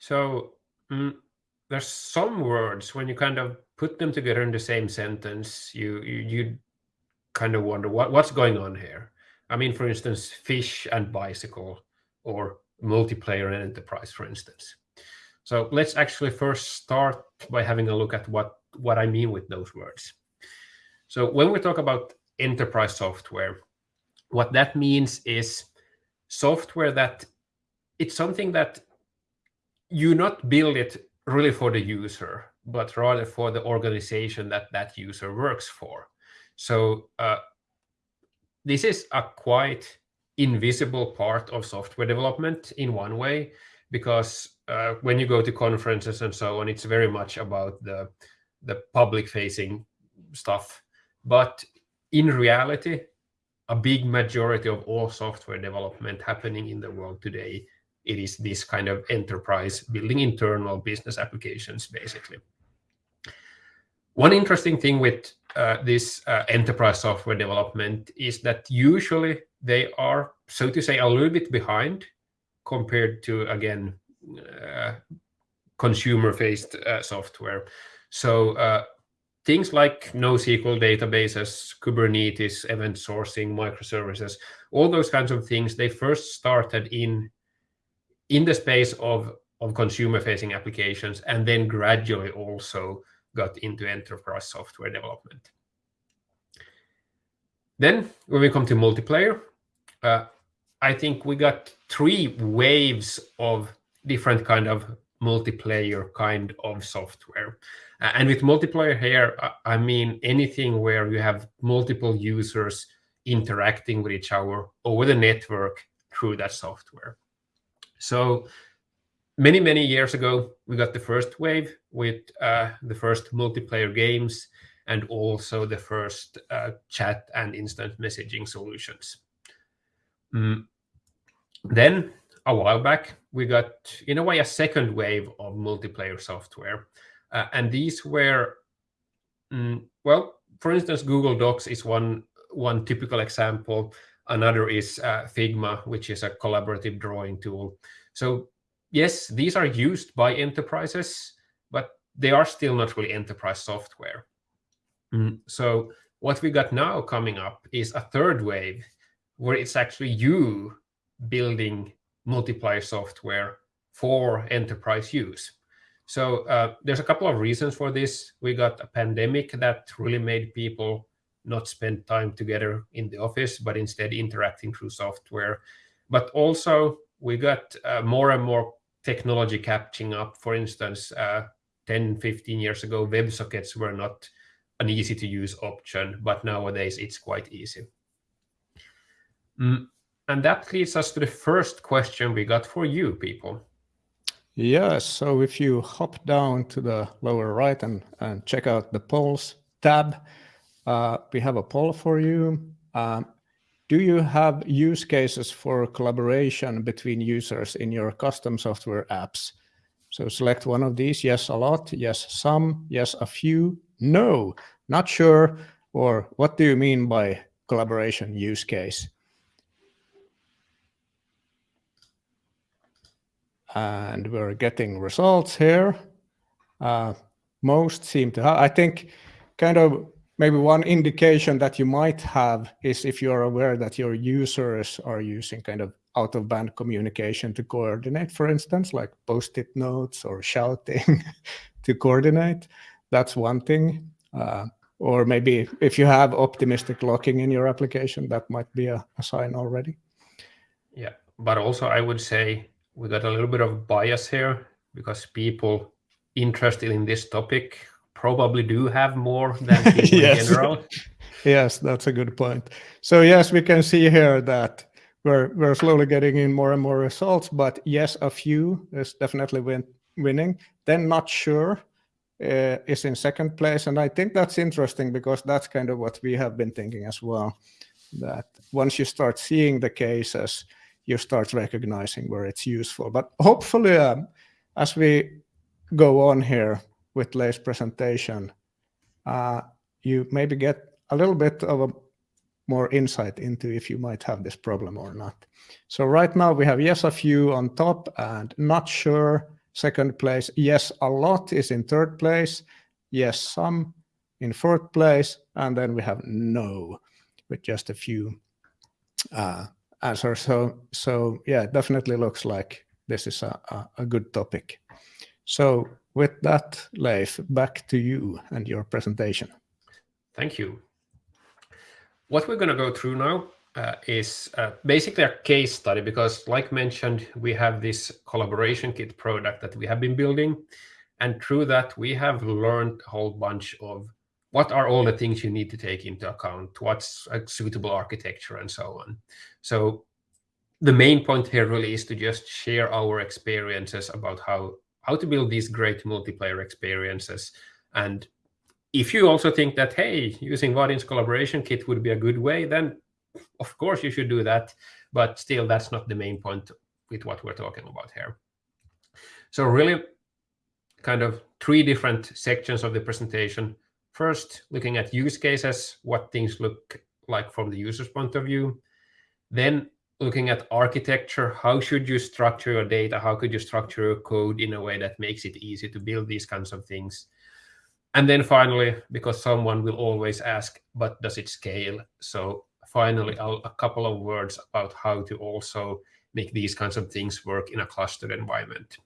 So mm, there's some words when you kind of put them together in the same sentence, you you, you kind of wonder what, what's going on here. I mean, for instance, fish and bicycle or multiplayer and enterprise, for instance. So let's actually first start by having a look at what, what I mean with those words. So when we talk about enterprise software, what that means is software that it's something that you not build it really for the user, but rather for the organization that that user works for. So uh, this is a quite invisible part of software development in one way, because uh, when you go to conferences and so on, it's very much about the, the public facing stuff. But in reality, a big majority of all software development happening in the world today, it is this kind of enterprise building internal business applications, basically. One interesting thing with uh, this uh, enterprise software development is that usually they are, so to say, a little bit behind compared to, again, uh, consumer-faced uh, software. So uh, things like NoSQL databases, Kubernetes, event sourcing, microservices, all those kinds of things, they first started in, in the space of, of consumer-facing applications and then gradually also got into enterprise software development. Then when we come to multiplayer, uh, I think we got three waves of different kind of multiplayer kind of software. And with multiplayer here, I mean anything where you have multiple users interacting with each other over the network through that software. So many, many years ago, we got the first wave with uh, the first multiplayer games and also the first uh, chat and instant messaging solutions. Mm. Then, a while back, we got, in a way, a second wave of multiplayer software. Uh, and these were, mm, well, for instance, Google Docs is one, one typical example. Another is uh, Figma, which is a collaborative drawing tool. So yes, these are used by enterprises, but they are still not really enterprise software. Mm. So what we got now coming up is a third wave where it's actually you building multiplayer software for enterprise use. So uh, there's a couple of reasons for this. We got a pandemic that really made people not spend time together in the office, but instead interacting through software. But also we got uh, more and more technology catching up. For instance, uh, 10, 15 years ago, WebSockets were not an easy to use option, but nowadays it's quite easy. Mm. And that leads us to the first question we got for you people. Yes, so if you hop down to the lower right and, and check out the polls tab, uh, we have a poll for you. Um, do you have use cases for collaboration between users in your custom software apps? So select one of these, yes, a lot, yes, some, yes, a few, no, not sure, or what do you mean by collaboration use case? And we're getting results here. Uh, most seem to have, I think kind of maybe one indication that you might have is if you're aware that your users are using kind of out of band communication to coordinate, for instance, like post-it notes or shouting to coordinate. That's one thing. Uh, or maybe if you have optimistic locking in your application, that might be a, a sign already. Yeah, but also I would say we got a little bit of bias here because people interested in this topic probably do have more than people yes. in general. yes, that's a good point. So yes, we can see here that we're we're slowly getting in more and more results, but yes, a few is definitely win, winning. Then not sure uh, is in second place, and I think that's interesting because that's kind of what we have been thinking as well. That once you start seeing the cases, you start recognizing where it's useful. But hopefully, um, as we go on here, with Leif's presentation, uh, you maybe get a little bit of a more insight into if you might have this problem or not. So right now we have yes, a few on top and not sure second place. Yes, a lot is in third place. Yes, some in fourth place. And then we have no with just a few uh, answers. So, so yeah, it definitely looks like this is a, a, a good topic. So with that, Leif, back to you and your presentation. Thank you. What we're going to go through now uh, is uh, basically a case study because like mentioned, we have this collaboration kit product that we have been building. And through that, we have learned a whole bunch of what are all the things you need to take into account, what's a suitable architecture and so on. So the main point here really is to just share our experiences about how, how to build these great multiplayer experiences. And if you also think that, hey, using Vaadin's collaboration kit would be a good way, then of course you should do that. But still, that's not the main point with what we're talking about here. So really kind of three different sections of the presentation. First, looking at use cases, what things look like from the user's point of view. Then looking at architecture, how should you structure your data? How could you structure your code in a way that makes it easy to build these kinds of things? And then finally, because someone will always ask, but does it scale? So finally, I'll, a couple of words about how to also make these kinds of things work in a clustered environment.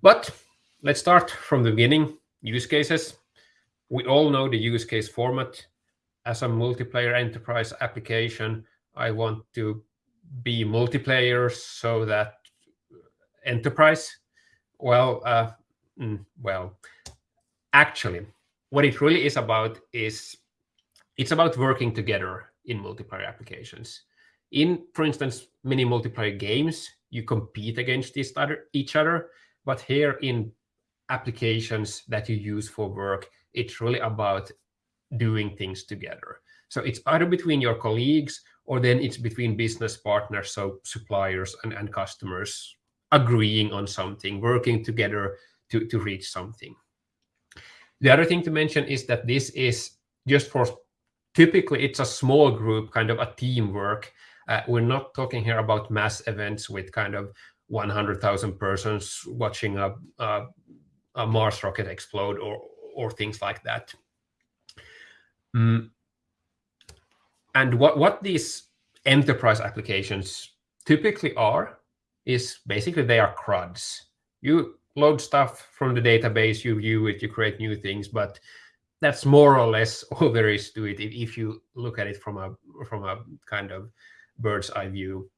But let's start from the beginning, use cases. We all know the use case format. As a multiplayer enterprise application, I want to be multiplayer so that enterprise, well, uh, mm, well, actually, what it really is about is it's about working together in multiplayer applications. In, for instance, many multiplayer games, you compete against each other, but here in applications that you use for work, it's really about doing things together. So it's either between your colleagues or then it's between business partners, so suppliers and, and customers agreeing on something, working together to, to reach something. The other thing to mention is that this is just for typically it's a small group, kind of a teamwork. Uh, we're not talking here about mass events with kind of 100,000 persons watching a, a, a, Mars rocket explode or, or things like that. Mm. And what, what these enterprise applications typically are is basically they are CRUDs. You load stuff from the database, you view it, you create new things, but that's more or less all there is to it if you look at it from a from a kind of bird's eye view.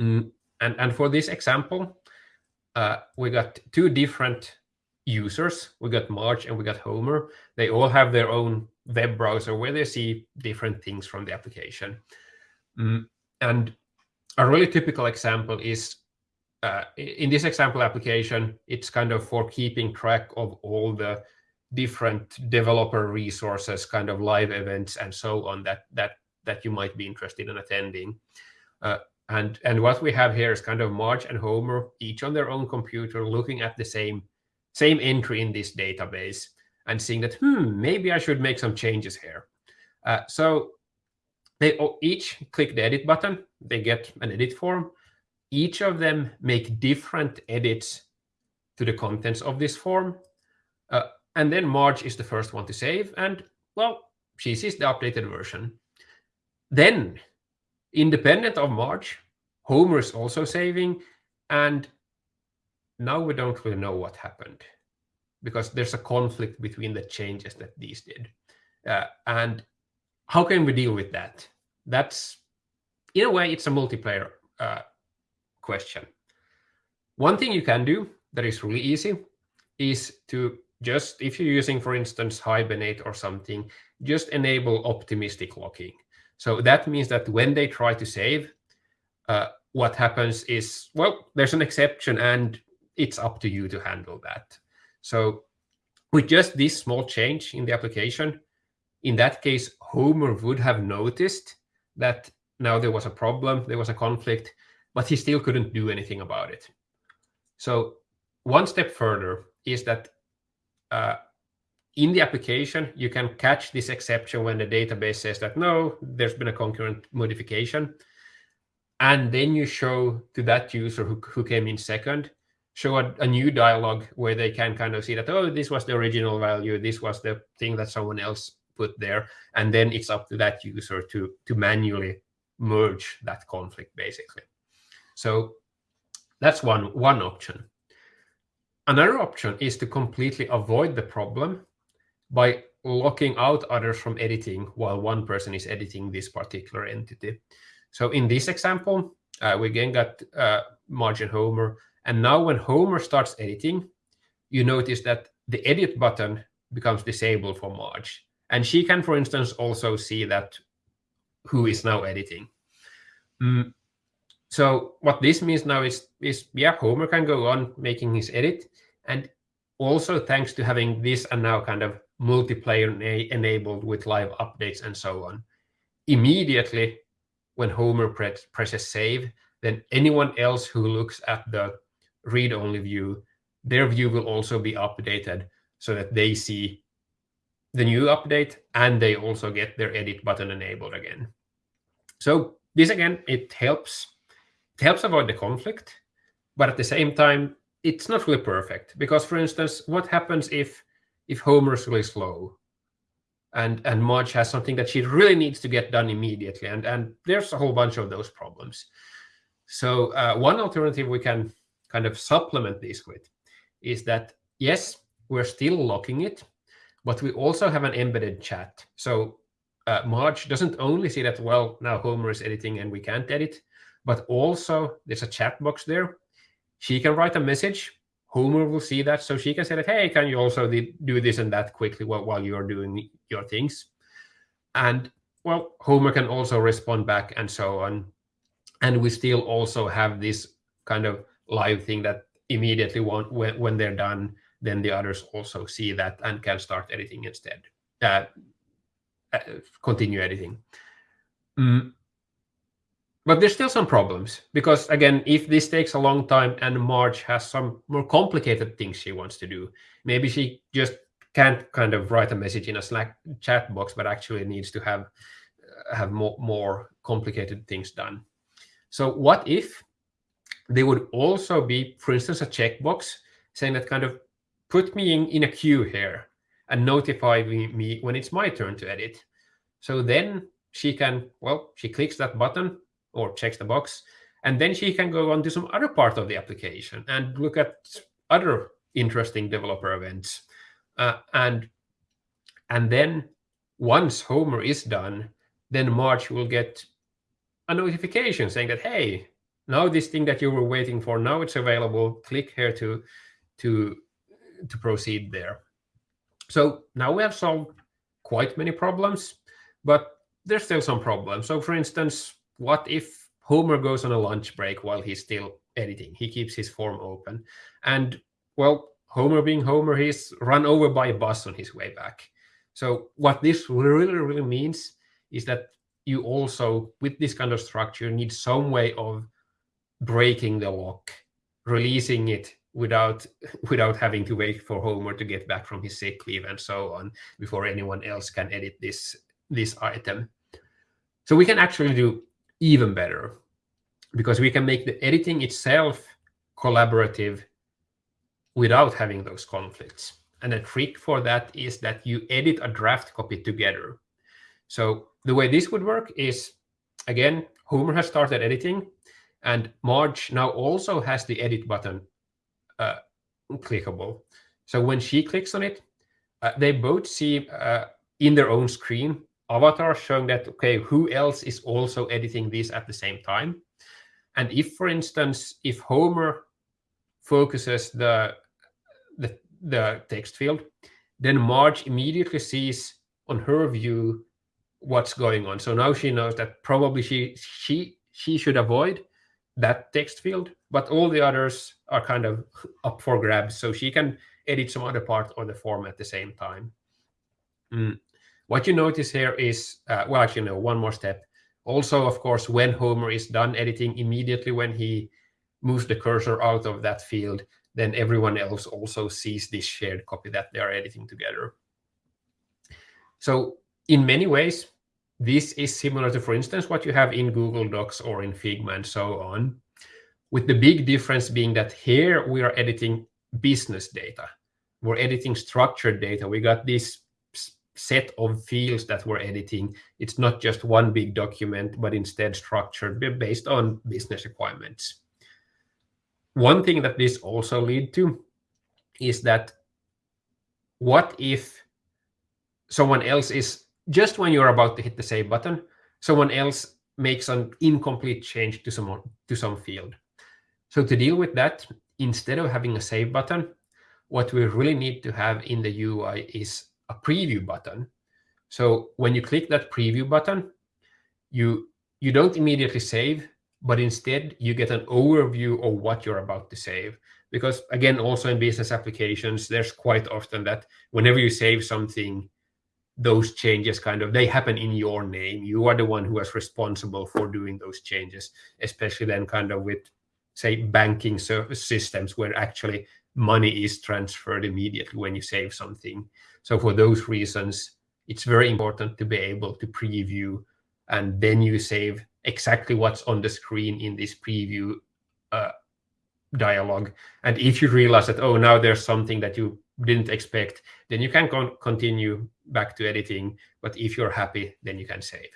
Mm. And, and for this example, uh, we got two different users. We got Marge and we got Homer. They all have their own web browser where they see different things from the application. Mm. And a really typical example is uh, in this example application, it's kind of for keeping track of all the different developer resources, kind of live events and so on that that that you might be interested in attending. Uh, and and what we have here is kind of Marge and Homer, each on their own computer, looking at the same same entry in this database and seeing that hmm maybe I should make some changes here. Uh, so they each click the edit button. They get an edit form. Each of them make different edits to the contents of this form. Uh, and then Marge is the first one to save. And well, she sees the updated version. Then, independent of Marge, Homer is also saving. And now we don't really know what happened because there's a conflict between the changes that these did. Uh, and how can we deal with that? That's, in a way, it's a multiplayer uh, question. One thing you can do that is really easy is to just if you're using, for instance, Hibernate or something, just enable optimistic locking. So that means that when they try to save, uh, what happens is, well, there's an exception and it's up to you to handle that. So with just this small change in the application, in that case, Homer would have noticed that now there was a problem, there was a conflict, but he still couldn't do anything about it. So one step further is that uh, in the application, you can catch this exception when the database says that, no, there's been a concurrent modification. And then you show to that user who, who came in second show a, a, new dialog where they can kind of see that, oh, this was the original value, this was the thing that someone else put there. And then it's up to that user to, to manually merge that conflict, basically. So that's one, one option. Another option is to completely avoid the problem by locking out others from editing while one person is editing this particular entity. So in this example, uh, we again got uh, Marge and Homer. And now when Homer starts editing, you notice that the edit button becomes disabled for Marge. And she can, for instance, also see that who is now editing. Mm. So what this means now is, is, yeah, Homer can go on making his edit. And also thanks to having this and now kind of multiplayer enabled with live updates and so on, immediately when Homer press, presses save, then anyone else who looks at the read-only view, their view will also be updated so that they see the new update and they also get their edit button enabled again. So this again, it helps it helps avoid the conflict, but at the same time, it's not really perfect because, for instance, what happens if if Homer's really slow and and Marge has something that she really needs to get done immediately, and and there's a whole bunch of those problems. So uh, one alternative we can kind of supplement this with is that yes, we're still locking it, but we also have an embedded chat. So uh, Marge doesn't only see that well now Homer is editing and we can't edit, but also there's a chat box there. She can write a message Homer will see that, so she can say that, hey, can you also do this and that quickly while, while you're doing your things? And well, Homer can also respond back and so on. And we still also have this kind of live thing that immediately when, when they're done, then the others also see that and can start editing instead, uh, uh, continue editing. Mm. But there's still some problems because again if this takes a long time and marge has some more complicated things she wants to do maybe she just can't kind of write a message in a slack chat box but actually needs to have have more more complicated things done. So what if there would also be for instance a checkbox saying that kind of put me in, in a queue here and notify me, me when it's my turn to edit so then she can well she clicks that button or checks the box. And then she can go on to some other part of the application and look at other interesting developer events. Uh, and, and then once Homer is done, then Marge will get a notification saying that, hey, now this thing that you were waiting for, now it's available. Click here to, to, to proceed there. So now we have solved quite many problems, but there's still some problems. So for instance, what if Homer goes on a lunch break while he's still editing? He keeps his form open. And, well, Homer being Homer, he's run over by a bus on his way back. So what this really, really means is that you also, with this kind of structure, need some way of breaking the lock, releasing it without without having to wait for Homer to get back from his sick leave and so on before anyone else can edit this this item. So we can actually do even better because we can make the editing itself collaborative without having those conflicts. And the trick for that is that you edit a draft copy together. So the way this would work is, again, Homer has started editing, and Marge now also has the edit button uh, clickable. So when she clicks on it, uh, they both see uh, in their own screen avatar showing that, okay, who else is also editing this at the same time? And if, for instance, if Homer focuses the, the, the text field, then Marge immediately sees on her view what's going on. So now she knows that probably she she she should avoid that text field, but all the others are kind of up for grabs. So she can edit some other part of the form at the same time. Mm. What you notice here is, uh, well, actually, no, one more step. Also, of course, when Homer is done editing, immediately when he moves the cursor out of that field, then everyone else also sees this shared copy that they are editing together. So in many ways, this is similar to, for instance, what you have in Google Docs or in Figma and so on. with the big difference being that here we are editing business data. We're editing structured data. We got this set of fields that we're editing. It's not just one big document, but instead structured based on business requirements. One thing that this also lead to is that what if someone else is just when you're about to hit the save button, someone else makes an incomplete change to some to some field. So to deal with that, instead of having a save button, what we really need to have in the UI is a preview button. So when you click that preview button, you you don't immediately save, but instead you get an overview of what you're about to save. Because again, also in business applications, there's quite often that whenever you save something, those changes kind of they happen in your name. You are the one who is responsible for doing those changes, especially then kind of with say banking service systems where actually money is transferred immediately when you save something. So for those reasons, it's very important to be able to preview and then you save exactly what's on the screen in this preview uh, dialog. And if you realize that, oh, now there's something that you didn't expect, then you can con continue back to editing. But if you're happy, then you can save.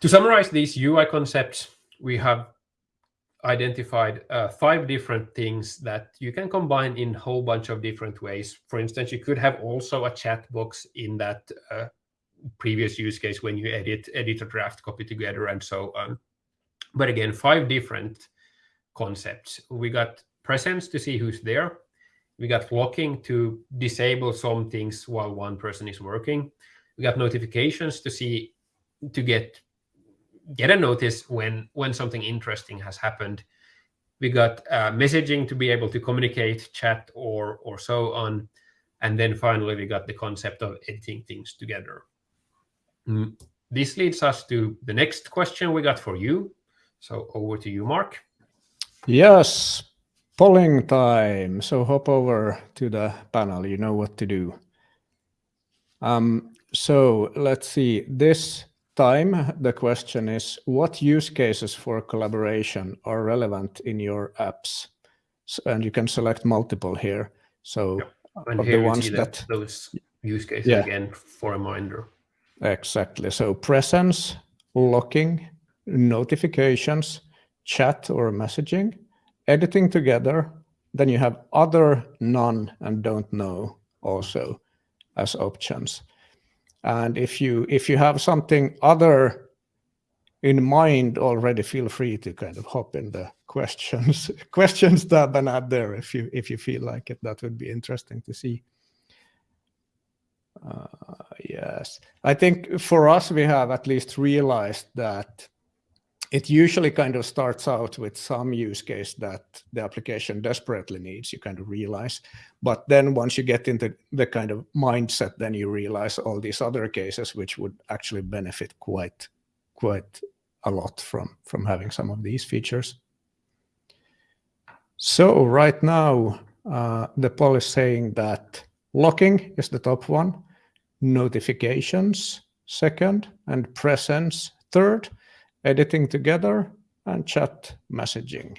To summarize these UI concepts, we have identified uh, five different things that you can combine in a whole bunch of different ways. For instance, you could have also a chat box in that uh, previous use case when you edit edit a draft copy together and so on. But again, five different concepts. We got presence to see who's there. We got locking to disable some things while one person is working. We got notifications to see to get get a notice when when something interesting has happened. We got uh, messaging to be able to communicate, chat, or or so on, and then finally we got the concept of editing things together. Mm. This leads us to the next question we got for you. So over to you, Mark. Yes, polling time. So hop over to the panel. You know what to do. Um, so let's see. This time, the question is, what use cases for collaboration are relevant in your apps? So, and you can select multiple here. So yep. the ones that those use cases yeah. again for a reminder. Exactly. So presence, locking, notifications, chat or messaging, editing together. Then you have other, none, and don't know also as options. And if you if you have something other in mind already, feel free to kind of hop in the questions questions tab and add there if you if you feel like it. That would be interesting to see. Uh, yes, I think for us we have at least realized that it usually kind of starts out with some use case that the application desperately needs, you kind of realize. But then once you get into the kind of mindset, then you realize all these other cases which would actually benefit quite, quite a lot from, from having some of these features. So right now, uh, the poll is saying that locking is the top one, notifications second, and presence third editing together, and chat messaging.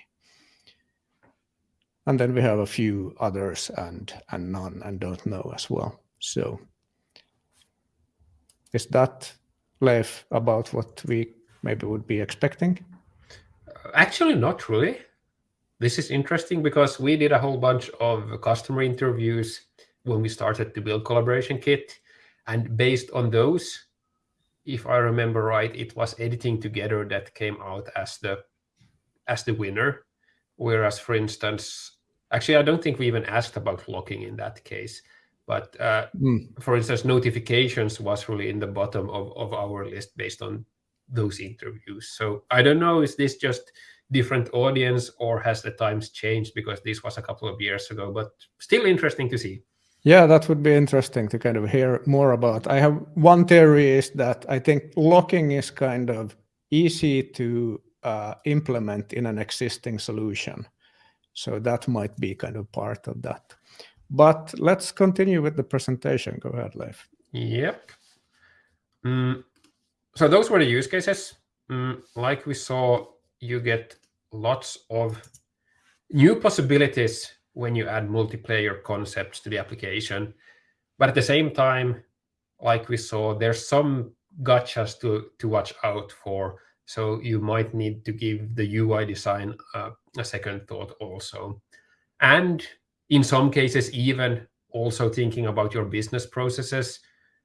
And then we have a few others and, and none and don't know as well. So is that, Leif, about what we maybe would be expecting? Actually, not really. This is interesting because we did a whole bunch of customer interviews when we started to build Collaboration Kit. And based on those, if I remember right, it was editing together that came out as the as the winner. Whereas, for instance, actually, I don't think we even asked about locking in that case. But uh, mm. for instance, notifications was really in the bottom of, of our list based on those interviews. So I don't know, is this just different audience or has the times changed because this was a couple of years ago, but still interesting to see. Yeah, that would be interesting to kind of hear more about. I have one theory is that I think locking is kind of easy to uh, implement in an existing solution. So that might be kind of part of that. But let's continue with the presentation. Go ahead, Leif. Yep. Mm, so those were the use cases. Mm, like we saw you get lots of new possibilities when you add multiplayer concepts to the application. But at the same time, like we saw, there's some gotchas to, to watch out for. So you might need to give the UI design a second thought also. And in some cases, even also thinking about your business processes,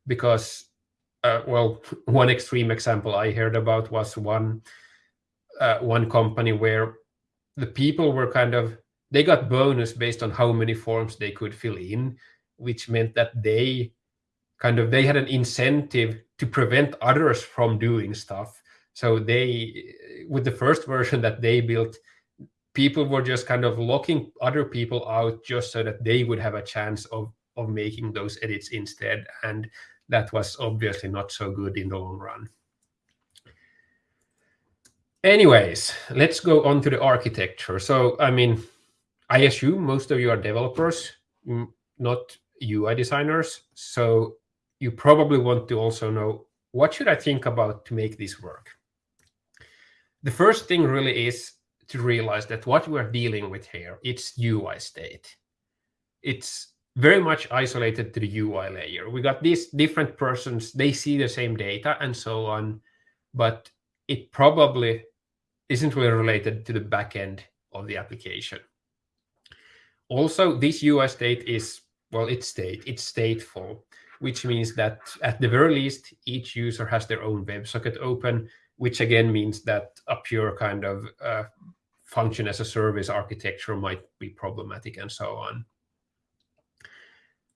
because, uh, well, one extreme example I heard about was one uh, one company where the people were kind of they got bonus based on how many forms they could fill in, which meant that they kind of they had an incentive to prevent others from doing stuff. So they, with the first version that they built, people were just kind of locking other people out just so that they would have a chance of of making those edits instead. And that was obviously not so good in the long run. Anyways, let's go on to the architecture. So, I mean, I assume most of you are developers, not UI designers. So you probably want to also know, what should I think about to make this work? The first thing really is to realize that what we're dealing with here, it's UI state. It's very much isolated to the UI layer. We got these different persons, they see the same data and so on, but it probably isn't really related to the backend of the application. Also, this UI state is, well, it's state, it's stateful, which means that at the very least, each user has their own WebSocket open, which again means that a pure kind of uh, function as a service architecture might be problematic and so on.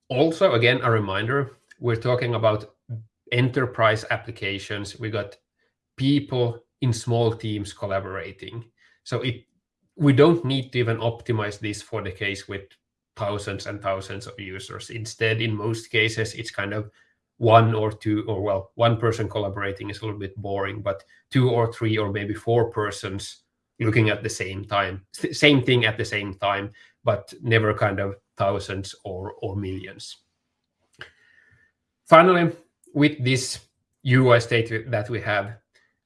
Also, again, a reminder, we're talking about enterprise applications. We got people in small teams collaborating. So it we don't need to even optimize this for the case with thousands and thousands of users. Instead, in most cases, it's kind of one or two, or well, one person collaborating is a little bit boring, but two or three or maybe four persons looking at the same time, same thing at the same time, but never kind of thousands or, or millions. Finally, with this UI state that we have,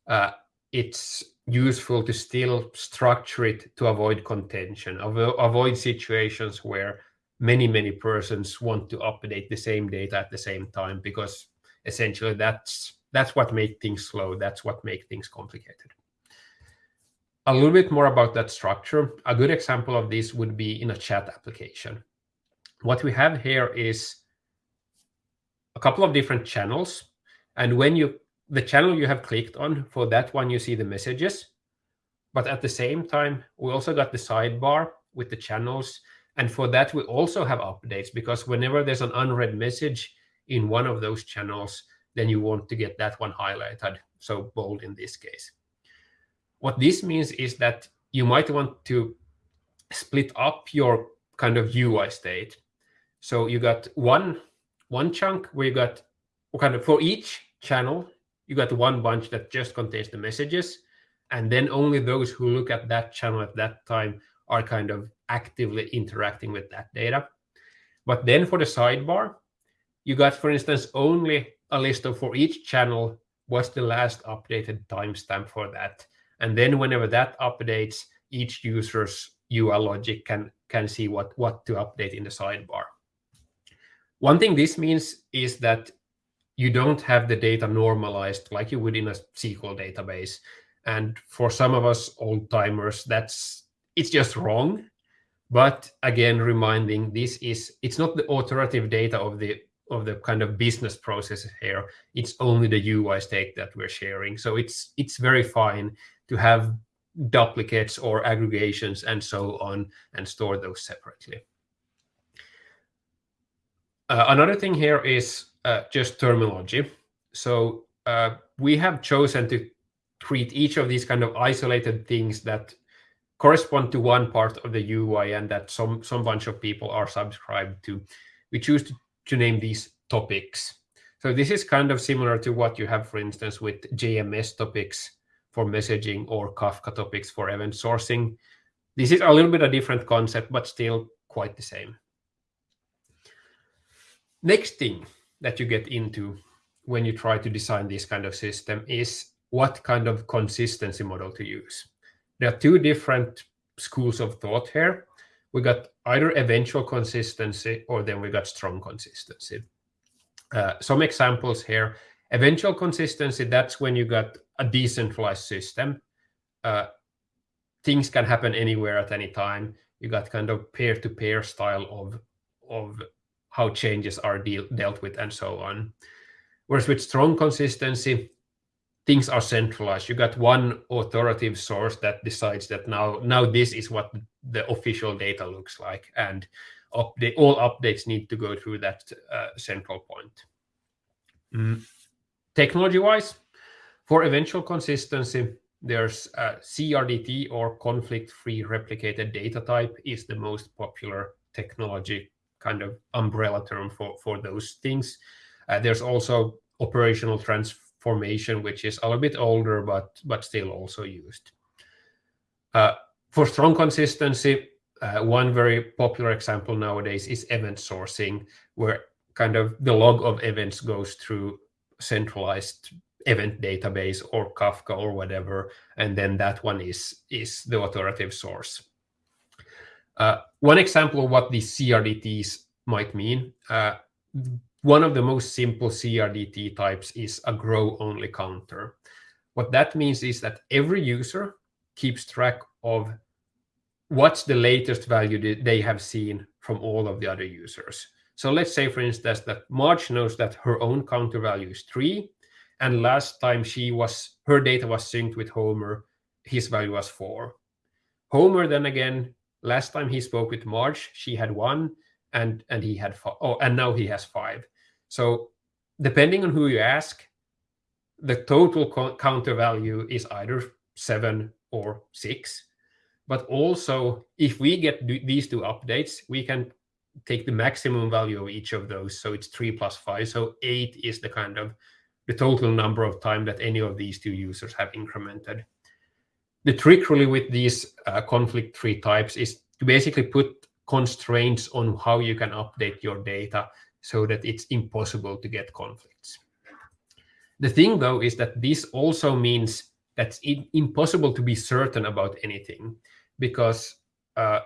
uh, it's useful to still structure it to avoid contention, avoid situations where many, many persons want to update the same data at the same time, because essentially that's that's what makes things slow. That's what makes things complicated. A little bit more about that structure. A good example of this would be in a chat application. What we have here is a couple of different channels. And when you the channel you have clicked on, for that one, you see the messages. But at the same time, we also got the sidebar with the channels. And for that, we also have updates because whenever there's an unread message in one of those channels, then you want to get that one highlighted, so bold in this case. What this means is that you might want to split up your kind of UI state. So you got one, one chunk where you got kind of for each channel, you got one bunch that just contains the messages. And then only those who look at that channel at that time are kind of actively interacting with that data. But then for the sidebar, you got, for instance, only a list of for each channel what's the last updated timestamp for that. And then whenever that updates, each user's UI logic can, can see what, what to update in the sidebar. One thing this means is that you don't have the data normalized like you would in a SQL database. And for some of us old timers, that's it's just wrong. But again, reminding this is it's not the authoritative data of the of the kind of business process here. It's only the UI state that we're sharing. So it's it's very fine to have duplicates or aggregations and so on and store those separately. Uh, another thing here is just terminology. So uh, we have chosen to treat each of these kind of isolated things that correspond to one part of the UI and that some some bunch of people are subscribed to. We choose to, to name these topics. So this is kind of similar to what you have, for instance, with JMS topics for messaging or Kafka topics for event sourcing. This is a little bit a different concept, but still quite the same. Next thing that you get into when you try to design this kind of system is what kind of consistency model to use. there are two different schools of thought here. We got either eventual consistency or then we got strong consistency. Uh, some examples here. Eventual consistency, that's when you got a decentralized system. Uh, things can happen anywhere at any time. You got kind of peer-to-peer -peer style of, of how changes are deal, dealt with and so on. Whereas with strong consistency, things are centralized. You got one authoritative source that decides that now, now this is what the official data looks like, and update, all updates need to go through that uh, central point. Mm. Technology-wise, for eventual consistency, there's CRDT or conflict-free replicated data type is the most popular technology kind of umbrella term for, for those things. Uh, there's also operational transformation, which is a little bit older, but, but still also used. Uh, for strong consistency, uh, one very popular example nowadays is event sourcing, where kind of the log of events goes through centralized event database or Kafka or whatever, and then that one is, is the authoritative source. Uh, one example of what these CRDTs might mean, uh, one of the most simple CRDT types is a grow-only counter. What that means is that every user keeps track of what's the latest value they have seen from all of the other users. So let's say, for instance, that Marge knows that her own counter value is 3, and last time she was her data was synced with Homer, his value was 4. Homer then again, last time he spoke with Marge, she had 1, and and he had five. Oh, and now he has 5. So depending on who you ask, the total counter value is either 7 or 6. But also, if we get these two updates, we can take the maximum value of each of those. So it's 3 plus 5. So 8 is the kind of the total number of time that any of these two users have incremented. The trick really with these uh, conflict-free types is to basically put constraints on how you can update your data so that it's impossible to get conflicts. The thing, though, is that this also means that it's impossible to be certain about anything because uh,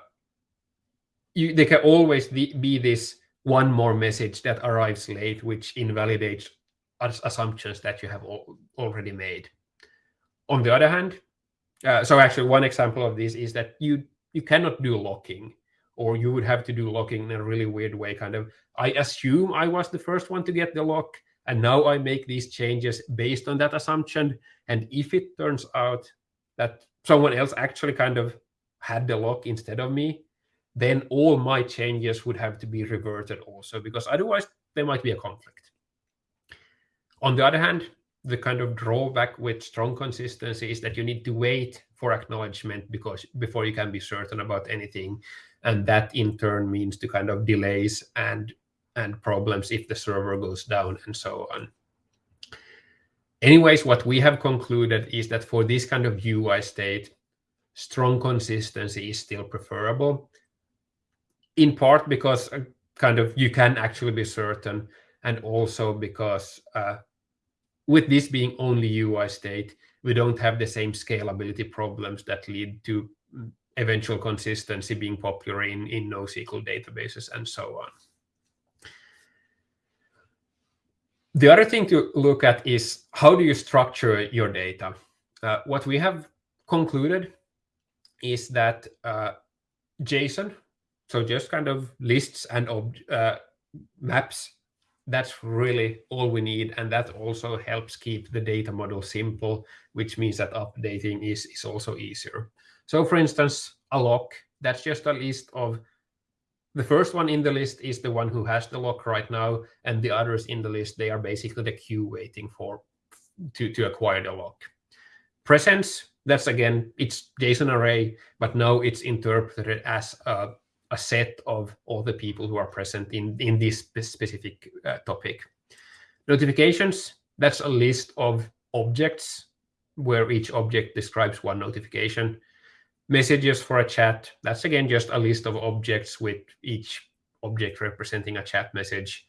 you, there can always be this one more message that arrives late, which invalidates assumptions that you have already made. On the other hand, uh, so actually one example of this is that you you cannot do locking or you would have to do locking in a really weird way kind of i assume i was the first one to get the lock and now i make these changes based on that assumption and if it turns out that someone else actually kind of had the lock instead of me then all my changes would have to be reverted also because otherwise there might be a conflict. On the other hand, the kind of drawback with strong consistency is that you need to wait for acknowledgement because before you can be certain about anything. And that in turn means to kind of delays and and problems if the server goes down and so on. Anyways, what we have concluded is that for this kind of UI state, strong consistency is still preferable, in part because uh, kind of you can actually be certain, and also because uh, with this being only UI state, we don't have the same scalability problems that lead to mm, eventual consistency being popular in, in NoSQL databases and so on. The other thing to look at is how do you structure your data? Uh, what we have concluded is that uh, JSON, so just kind of lists and uh, maps that's really all we need. And that also helps keep the data model simple, which means that updating is, is also easier. So for instance, a lock, that's just a list of the first one in the list is the one who has the lock right now, and the others in the list, they are basically the queue waiting for to, to acquire the lock. Presence, that's again, it's JSON array, but now it's interpreted as a a set of all the people who are present in, in this specific uh, topic. Notifications, that's a list of objects where each object describes one notification. Messages for a chat, that's again just a list of objects with each object representing a chat message.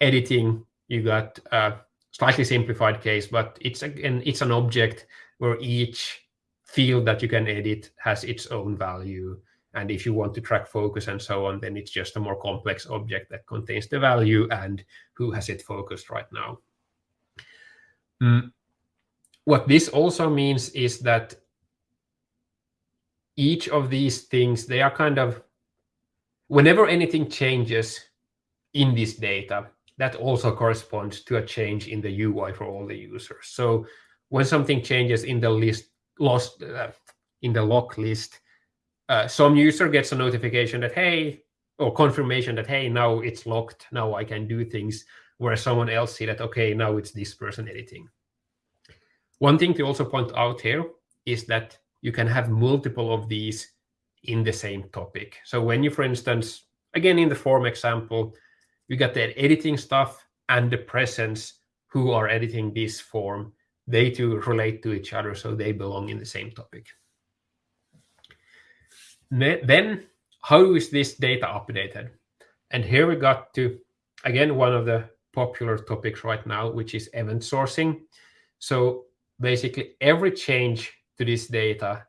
Editing, you got a slightly simplified case, but it's again, it's an object where each field that you can edit has its own value. And if you want to track focus and so on, then it's just a more complex object that contains the value and who has it focused right now. Mm. What this also means is that each of these things, they are kind of, whenever anything changes in this data, that also corresponds to a change in the UI for all the users. So when something changes in the list, lost uh, in the lock list, uh, some user gets a notification that, hey, or confirmation that, hey, now it's locked, now I can do things, whereas someone else see that, okay, now it's this person editing. One thing to also point out here is that you can have multiple of these in the same topic. So when you, for instance, again, in the form example, you got the editing stuff and the presence who are editing this form, they two relate to each other, so they belong in the same topic. Then, how is this data updated? And here we got to, again, one of the popular topics right now, which is event sourcing. So basically every change to this data,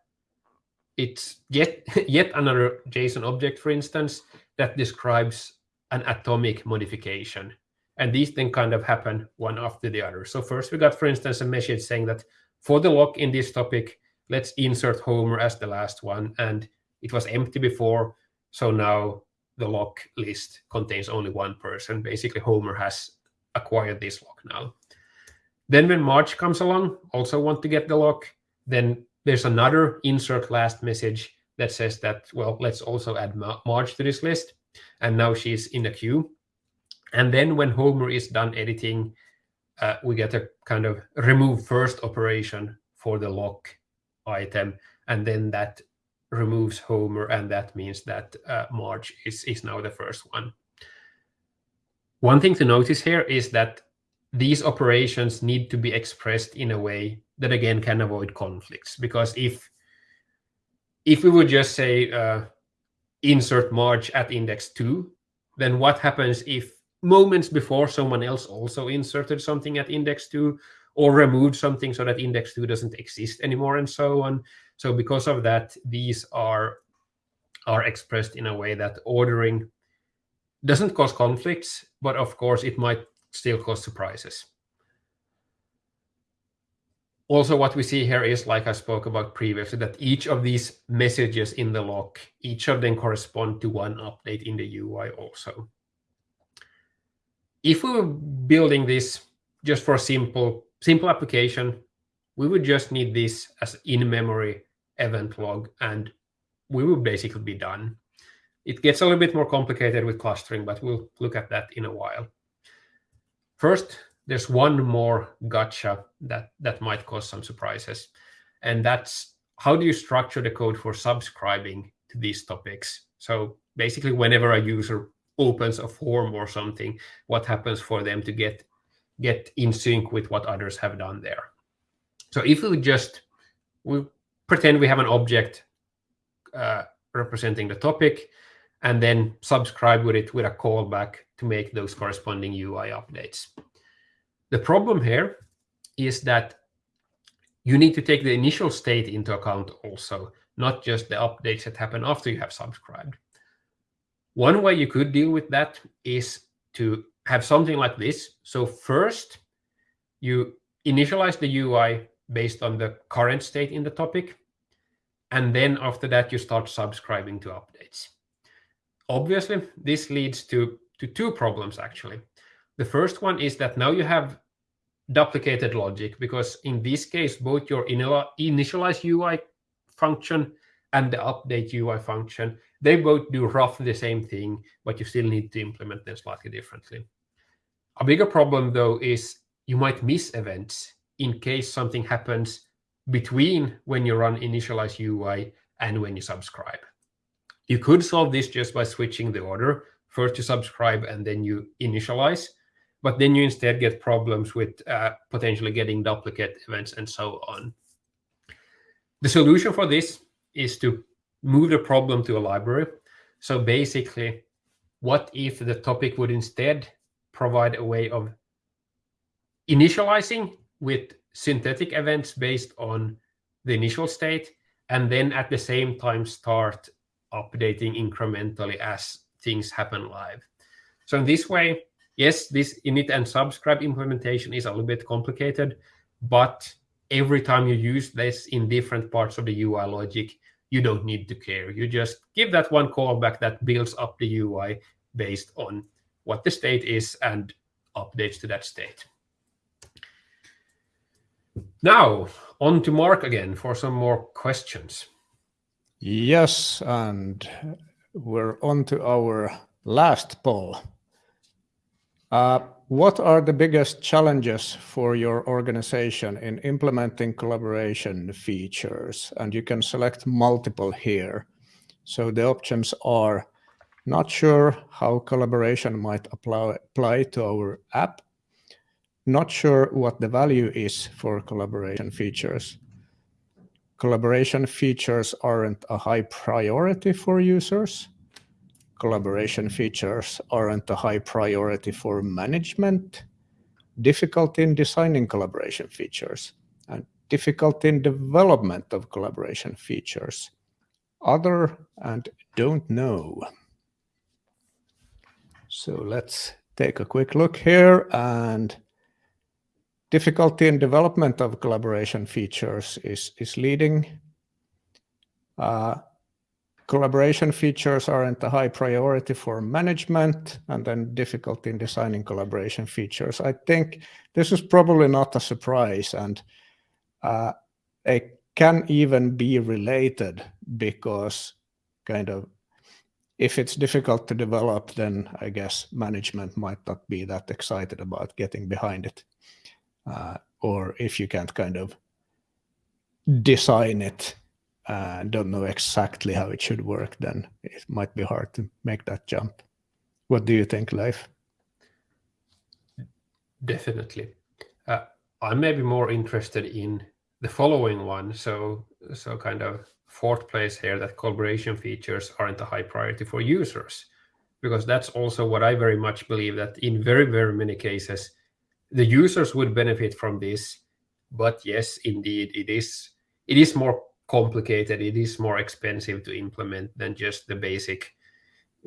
it's yet, yet another JSON object, for instance, that describes an atomic modification. And these things kind of happen one after the other. So first we got, for instance, a message saying that for the lock in this topic, let's insert Homer as the last one. And it was empty before. So now the lock list contains only one person. Basically, Homer has acquired this lock now. Then when Marge comes along, also want to get the lock, then there's another insert last message that says that, well, let's also add Marge to this list. And now she's in the queue. And then when Homer is done editing, uh, we get a kind of remove first operation for the lock item. And then that removes Homer, and that means that uh, is, is now the first one. One thing to notice here is that these operations need to be expressed in a way that, again, can avoid conflicts. Because if if we would just say uh, insert Marge at index 2, then what happens if moments before someone else also inserted something at index 2 or removed something so that index 2 doesn't exist anymore and so on. So because of that, these are, are expressed in a way that ordering doesn't cause conflicts, but of course it might still cause surprises also what we see here is, like I spoke about previously, that each of these messages in the lock, each of them correspond to one update in the UI also. If we were building this just for simple, simple application, we would just need this as in-memory event log, and we would basically be done. It gets a little bit more complicated with clustering, but we'll look at that in a while. First, there's one more gotcha that that might cause some surprises, and that's how do you structure the code for subscribing to these topics? So basically, whenever a user opens a form or something, what happens for them to get get in sync with what others have done there? So if we just we pretend we have an object uh, representing the topic, and then subscribe with it with a callback to make those corresponding UI updates. The problem here is that you need to take the initial state into account also, not just the updates that happen after you have subscribed. One way you could deal with that is to have something like this. So first, you initialize the UI based on the current state in the topic. And then after that, you start subscribing to updates. Obviously, this leads to, to two problems, actually. The first one is that now you have duplicated logic because in this case, both your initialize UI function and the update UI function, they both do roughly the same thing, but you still need to implement them slightly differently. A bigger problem, though, is you might miss events in case something happens between when you run initialize UI and when you subscribe. You could solve this just by switching the order. First you subscribe and then you initialize but then you instead get problems with uh, potentially getting duplicate events and so on. The solution for this is to move the problem to a library. So basically, what if the topic would instead provide a way of initializing with synthetic events based on the initial state, and then at the same time start updating incrementally as things happen live. So in this way, yes, this init and subscribe implementation is a little bit complicated, but every time you use this in different parts of the UI logic, you don't need to care. You just give that one callback that builds up the UI based on what the state is and updates to that state. Now, on to Mark again for some more questions. Yes, and we're on to our last poll. Uh, what are the biggest challenges for your organization in implementing collaboration features? And you can select multiple here. So the options are not sure how collaboration might apply, apply to our app, not sure what the value is for collaboration features. Collaboration features aren't a high priority for users. Collaboration features aren't a high priority for management. Difficulty in designing collaboration features and difficulty in development of collaboration features. Other and don't know. So let's take a quick look here and difficulty in development of collaboration features is, is leading. Uh, collaboration features aren't a high priority for management and then difficulty in designing collaboration features. I think this is probably not a surprise and uh, it can even be related because kind of if it's difficult to develop, then I guess management might not be that excited about getting behind it. Uh, or if you can't kind of design it and don't know exactly how it should work, then it might be hard to make that jump. What do you think, Leif? Definitely. Uh, I may be more interested in the following one. So, so kind of fourth place here that collaboration features aren't a high priority for users because that's also what I very much believe that in very, very many cases, the users would benefit from this. But yes, indeed, it is it is more complicated. It is more expensive to implement than just the basic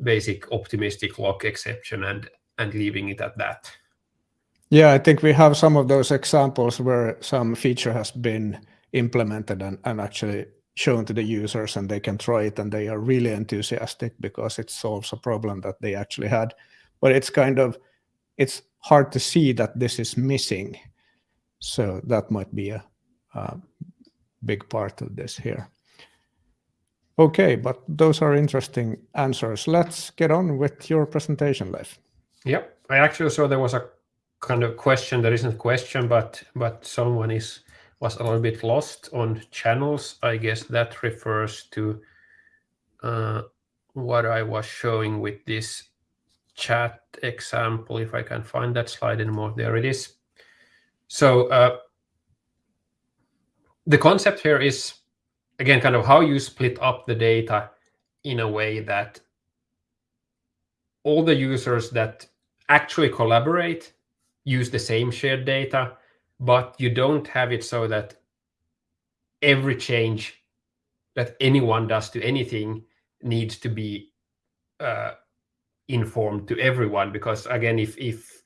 basic optimistic lock exception and and leaving it at that. Yeah, I think we have some of those examples where some feature has been implemented and, and actually shown to the users and they can try it and they are really enthusiastic because it solves a problem that they actually had. But it's kind of it's hard to see that this is missing. So that might be a, a big part of this here. Okay but those are interesting answers. Let's get on with your presentation Leif. yep i actually saw there was a kind of question that isn't a question but but someone is was a little bit lost on channels. I guess that refers to uh, what I was showing with this chat example. If I can find that slide anymore, there it is. So uh, the concept here is, again, kind of how you split up the data in a way that all the users that actually collaborate use the same shared data but you don't have it so that every change that anyone does to anything needs to be uh, informed to everyone. Because again if if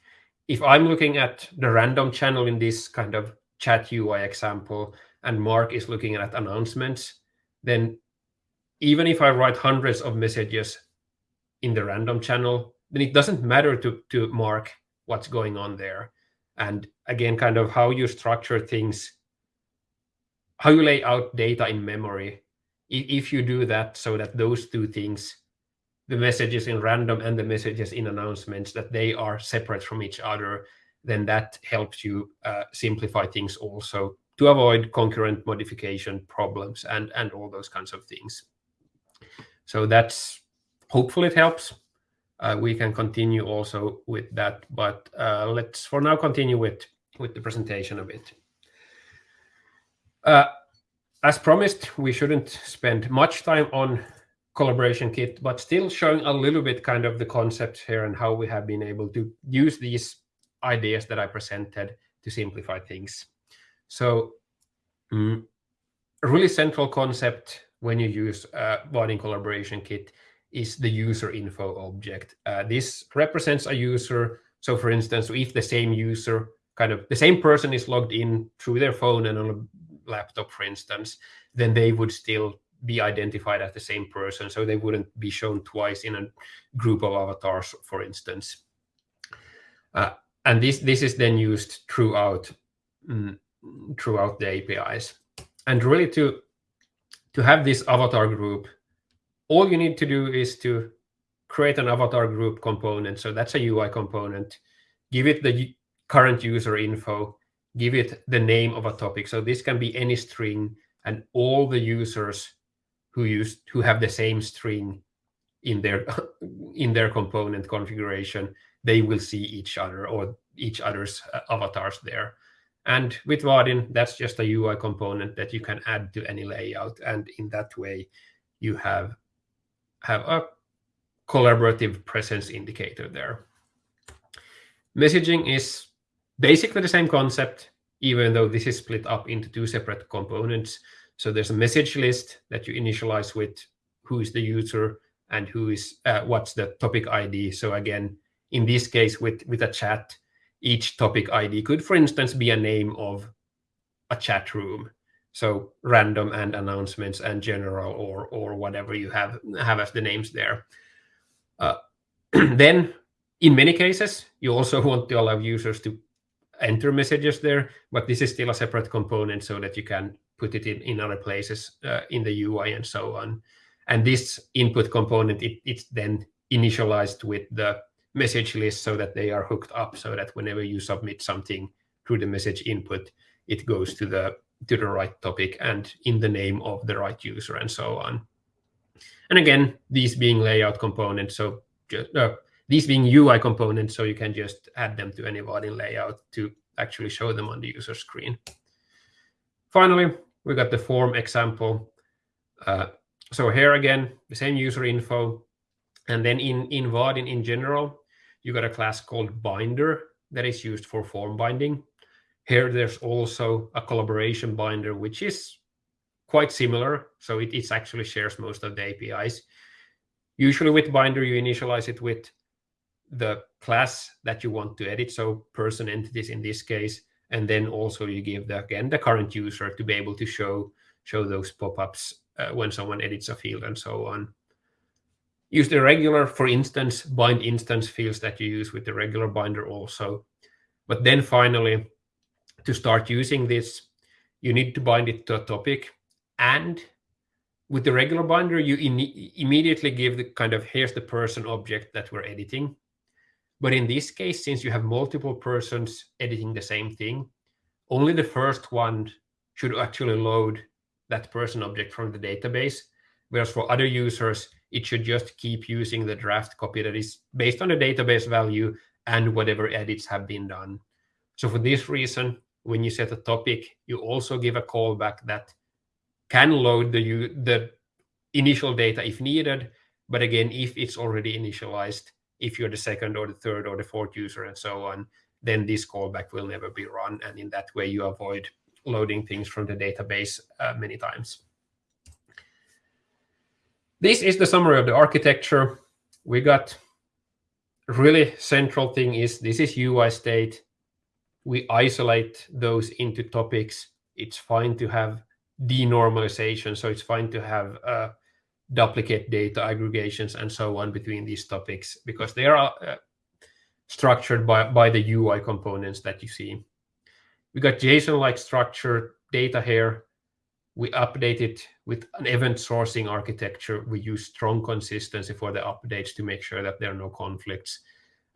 if i'm looking at the random channel in this kind of chat ui example and mark is looking at announcements then even if i write hundreds of messages in the random channel then it doesn't matter to to mark what's going on there and again kind of how you structure things how you lay out data in memory. If you do that so that those two things the messages in random and the messages in announcements that they are separate from each other then that helps you uh, simplify things also to avoid concurrent modification problems and and all those kinds of things. So that's hopefully it helps we can continue also with that. But uh, let's for now continue with, with the presentation a bit. Uh, as promised, we shouldn't spend much time on collaboration kit, but still showing a little bit kind of the concepts here and how we have been able to use these ideas that I presented to simplify things. So a really central concept when you use uh, Vaadin Collaboration Kit is the user info object. Uh, this represents a user. So for instance, if the same user, kind of the same person is logged in through their phone and on a laptop, for instance, then they would still be identified as the same person. So they wouldn't be shown twice in a group of avatars, for instance. Uh, and this, this is then used throughout, mm, throughout the APIs. And really to, to have this avatar group, all you need to do is to create an avatar group component. So that's a UI component. Give it the current user info, give it the name of a topic. So this can be any string and all the users who use who have the same string in their in their component configuration, they will see each other or each other's uh, avatars there. And with Vaadin, that's just a UI component that you can add to any layout. And in that way, you have, have a collaborative presence indicator there. Messaging is basically the same concept, even though this is split up into two separate components. So there's a message list that you initialize with who is the user and who is uh, what's the topic ID. So again, in this case, with, with a chat, each topic ID could, for instance, be a name of a chat room. So random and announcements and general or or whatever you have have as the names there. Uh, then, in many cases, you also want to allow users to enter messages there, but this is still a separate component so that you can put it in, in other places uh, in the UI and so on. And this input component, it, it's then initialized with the message list so that they are hooked up so that whenever you submit something through the message input, it goes to the to the right topic and in the name of the right user and so on. And again, these being layout components, so just, uh, these being UI components, so you can just add them to any Vaadin layout to actually show them on the user screen. Finally, we got the form example. Uh, so here again, the same user info. And then in, in Vaadin in general, you got a class called binder that is used for form binding. Here, there's also a collaboration binder, which is quite similar. So it, actually shares most of the APIs. Usually with binder, you initialize it with the class that you want to edit. So person entities in this case, and then also you give the again the current user to be able to show show those pop-ups uh, when someone edits a field and so on use the regular for instance bind instance fields that you use with the regular binder also but then finally to start using this you need to bind it to a topic and with the regular binder you immediately give the kind of here's the person object that we're editing but in this case, since you have multiple persons editing the same thing, only the first one should actually load that person object from the database. Whereas for other users, it should just keep using the draft copy that is based on the database value and whatever edits have been done. So for this reason, when you set a topic, you also give a callback that can load the, the initial data if needed. But again, if it's already initialized, if you're the second or the third or the fourth user and so on, then this callback will never be run. And in that way, you avoid loading things from the database uh, many times. This is the summary of the architecture. We got really central thing is this is UI state. We isolate those into topics. It's fine to have denormalization. So it's fine to have uh, duplicate data aggregations and so on between these topics because they are uh, structured by, by the UI components that you see. We got JSON-like structure data here. We update it with an event sourcing architecture. We use strong consistency for the updates to make sure that there are no conflicts.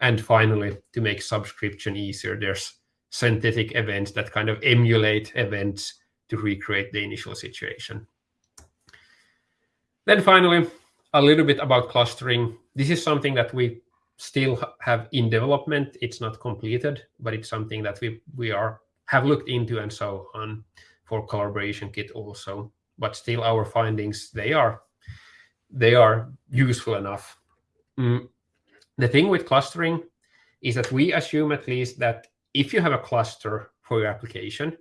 And finally, to make subscription easier, there's synthetic events that kind of emulate events to recreate the initial situation. Then finally, a little bit about clustering. This is something that we still have in development. It's not completed, but it's something that we we are have looked into and so on for collaboration kit also. But still, our findings they are they are useful enough. Mm. The thing with clustering is that we assume at least that if you have a cluster for your application,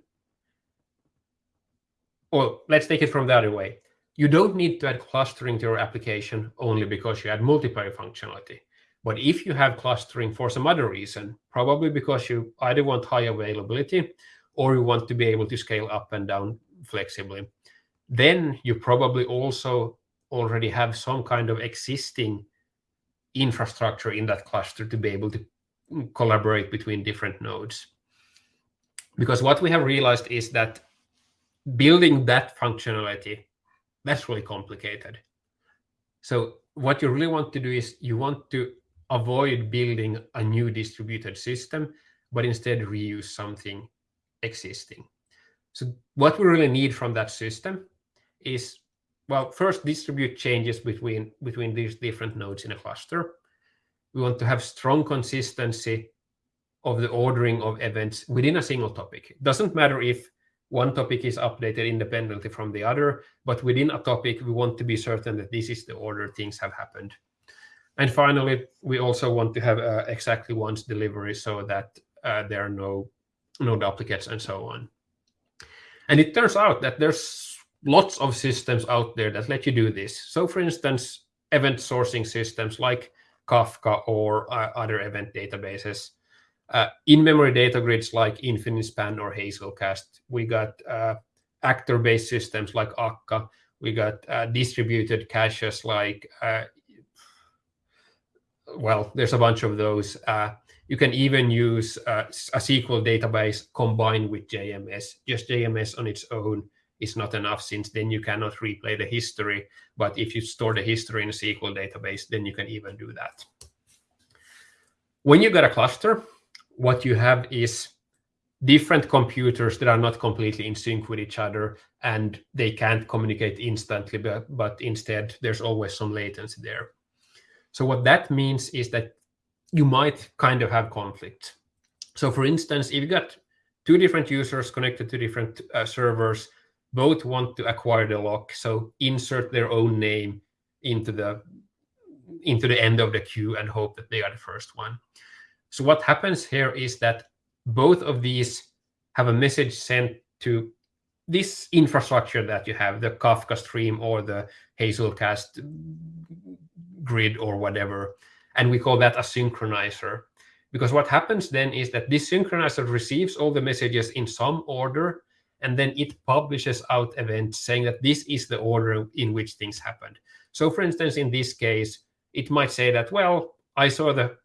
or let's take it from the other way. You don't need to add clustering to your application only because you add multiplayer functionality. But if you have clustering for some other reason, probably because you either want high availability or you want to be able to scale up and down flexibly, then you probably also already have some kind of existing infrastructure in that cluster to be able to collaborate between different nodes. Because what we have realized is that building that functionality, that's really complicated. So what you really want to do is you want to avoid building a new distributed system, but instead reuse something existing. So what we really need from that system is, well, first distribute changes between, between these different nodes in a cluster. We want to have strong consistency of the ordering of events within a single topic. It doesn't matter if one topic is updated independently from the other, but within a topic, we want to be certain that this is the order things have happened. And finally, we also want to have uh, exactly once delivery so that uh, there are no, no duplicates and so on. And it turns out that there's lots of systems out there that let you do this. So for instance, event sourcing systems like Kafka or uh, other event databases. Uh, in-memory data grids like Infinispan or Hazelcast. We got uh, actor-based systems like Akka. We got distributed caches like, well, there's a bunch of those. You can even use a SQL database combined with JMS. Just JMS on its own is not enough since then you cannot replay the history. But if you store the history in a SQL database, then you can even do that. When you got a cluster, what you have is different computers that are not completely in sync with each other and they can't communicate instantly, but, but instead there's always some latency there. So what that means is that you might kind of have conflict. So for instance, if you got two different users connected to different uh, servers, both want to acquire the lock, so insert their own name into the into the end of the queue and hope that they are the first one. So what happens here is that both of these have a message sent to this infrastructure that you have, the Kafka stream or the Hazelcast grid or whatever. And we call that a synchronizer. Because what happens then is that this synchronizer receives all the messages in some order, and then it publishes out events saying that this is the order in which things happened. So for instance, in this case, it might say that, well, I saw the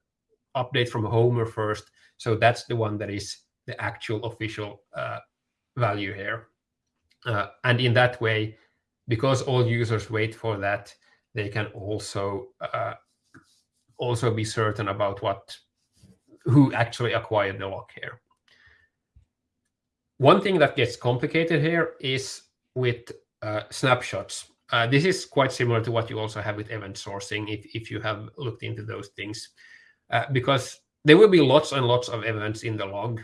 update from Homer first, so that's the one that is the actual official uh, value here. Uh, and in that way, because all users wait for that, they can also uh, also be certain about what who actually acquired the lock here. One thing that gets complicated here is with uh, snapshots. Uh, this is quite similar to what you also have with event sourcing if, if you have looked into those things, uh, because there will be lots and lots of events in the log,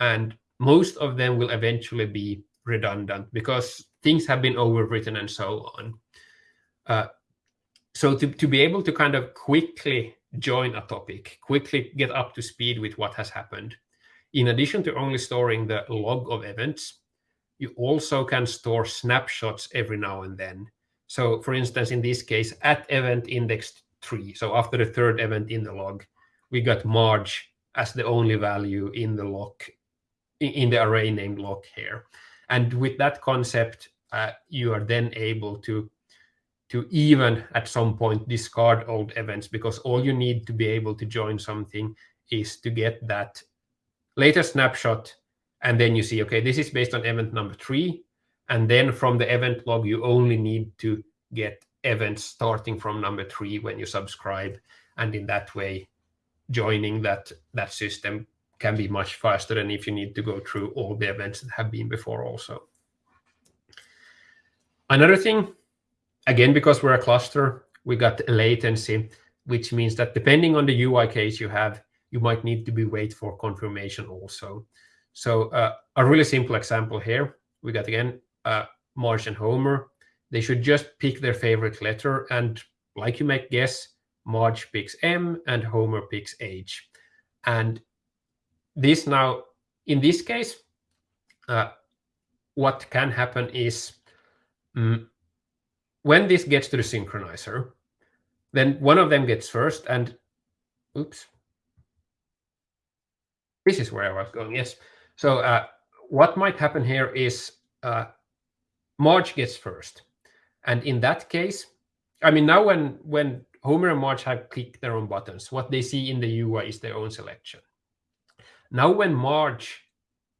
and most of them will eventually be redundant because things have been overwritten and so on. Uh, so to, to be able to kind of quickly join a topic, quickly get up to speed with what has happened. In addition to only storing the log of events, you also can store snapshots every now and then. So for instance, in this case, at event index three, so after the third event in the log, we got Marge as the only value in the lock, in the array named lock here. And with that concept, uh, you are then able to to even at some point discard old events because all you need to be able to join something is to get that latest snapshot and then you see okay this is based on event number three. And then from the event log you only need to get events starting from number three when you subscribe. And in that way joining that that system can be much faster than if you need to go through all the events that have been before also. Another thing Again, because we're a cluster, we got latency, which means that depending on the UI case you have, you might need to be wait for confirmation also. So uh, a really simple example here, we got again uh, Marge and Homer. They should just pick their favorite letter, and like you might guess, Marge picks M and Homer picks H. And this now, in this case, uh, what can happen is mm, when this gets to the synchronizer, then one of them gets first and, oops, this is where I was going, yes. So uh, what might happen here is uh, gets first. And in that case, I mean, now when, when Homer and Marge have clicked their own buttons, what they see in the UI is their own selection. Now when Marge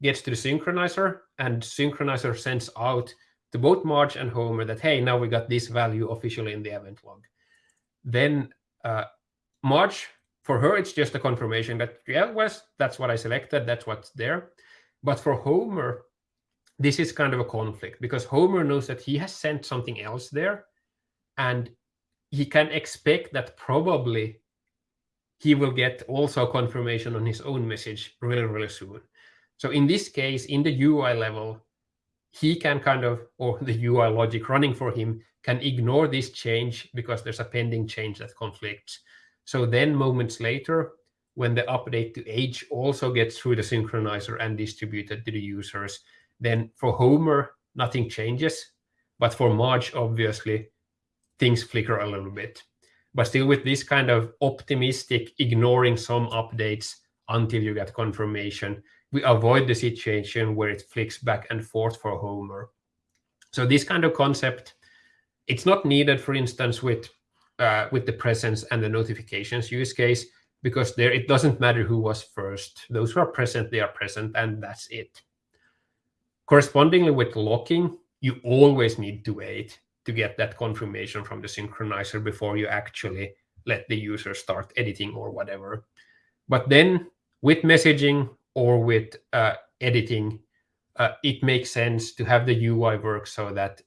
gets to the synchronizer and synchronizer sends out to both Marge and Homer that, hey, now we got this value officially in the event log. Then uh, for her, it's just a confirmation that, yeah, well, that's what I selected, that's what's there. But for Homer, this is kind of a conflict because Homer knows that he has sent something else there and he can expect that probably he will get also confirmation on his own message really, really soon. So in this case, in the UI level, he can kind of, or the UI logic running for him can ignore this change because there's a pending change that conflicts. So then moments later, when the update to age also gets through the synchronizer and distributed to the users, then for Homer, nothing changes. But for Marge, obviously, things flicker a little bit. But still with this kind of optimistic ignoring some updates until you get confirmation, we avoid the situation where it flicks back and forth for Homer. So this kind of concept, it's not needed, for instance, with uh, with the presence and the notifications use case, because there it doesn't matter who was first. Those who are present, they are present, and that's it. Correspondingly with locking, you always need to wait to get that confirmation from the synchronizer before you actually let the user start editing or whatever. But then with messaging, or with uh, editing, uh, it makes sense to have the UI work so that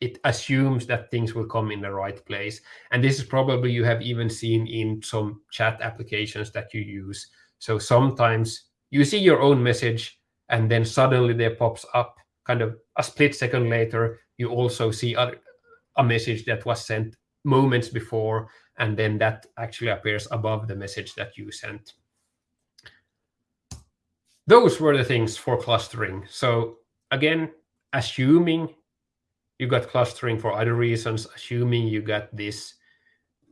it assumes that things will come in the right place. And this is probably you have even seen in some chat applications that you use. So sometimes you see your own message and then suddenly there pops up kind of a split second later, you also see a message that was sent moments before, and then that actually appears above the message that you sent those were the things for clustering. So again, assuming you got clustering for other reasons, assuming you got this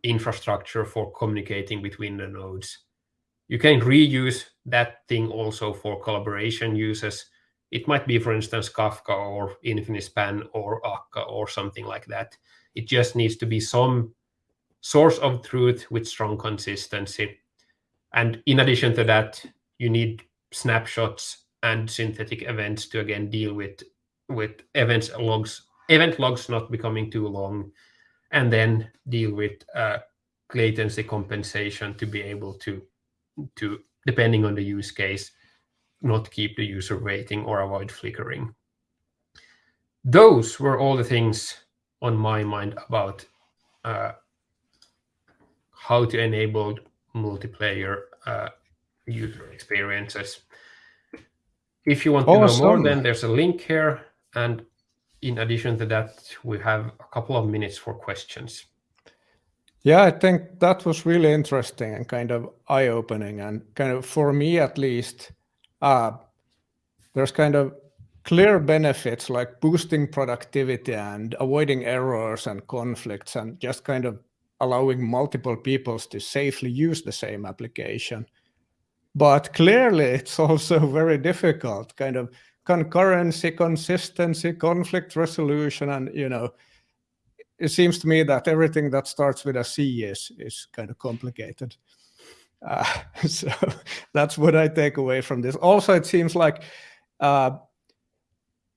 infrastructure for communicating between the nodes, you can reuse that thing also for collaboration uses. It might be, for instance, Kafka or Infinispan or Akka or something like that. It just needs to be some source of truth with strong consistency. And in addition to that, you need snapshots and synthetic events to again deal with with events logs event logs not becoming too long and then deal with uh, latency compensation to be able to to depending on the use case not keep the user waiting or avoid flickering those were all the things on my mind about uh, how to enable multiplayer uh, user experiences. If you want to awesome. know more, then there's a link here. And in addition to that, we have a couple of minutes for questions. Yeah, I think that was really interesting and kind of eye-opening. And kind of for me, at least, uh, there's kind of clear benefits like boosting productivity and avoiding errors and conflicts and just kind of allowing multiple peoples to safely use the same application. But clearly, it's also very difficult, kind of concurrency, consistency, conflict resolution, and you know, it seems to me that everything that starts with a C is is kind of complicated. Uh, so that's what I take away from this. Also, it seems like uh,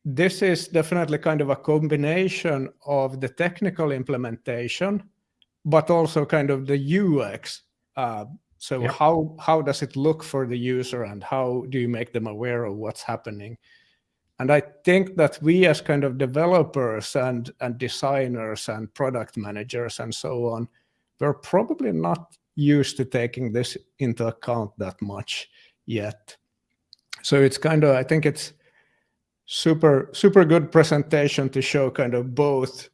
this is definitely kind of a combination of the technical implementation, but also kind of the UX. Uh, so yep. how how does it look for the user and how do you make them aware of what's happening? And I think that we as kind of developers and, and designers and product managers and so on, we're probably not used to taking this into account that much yet. So it's kind of, I think it's super, super good presentation to show kind of both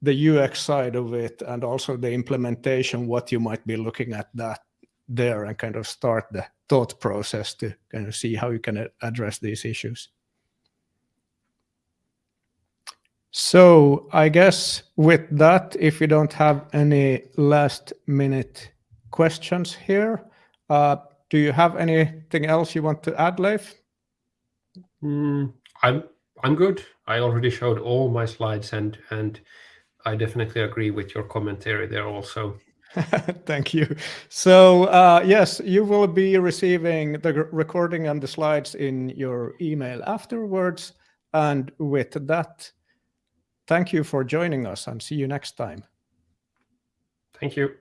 the UX side of it and also the implementation, what you might be looking at that there and kind of start the thought process to kind of see how you can address these issues. So I guess with that, if you don't have any last minute questions here, uh, do you have anything else you want to add, Leif? Mm, I'm I'm good. I already showed all my slides and and I definitely agree with your commentary there also. Thank you. So uh, yes, you will be receiving the recording and the slides in your email afterwards. And with that, Thank you for joining us and see you next time. Thank you.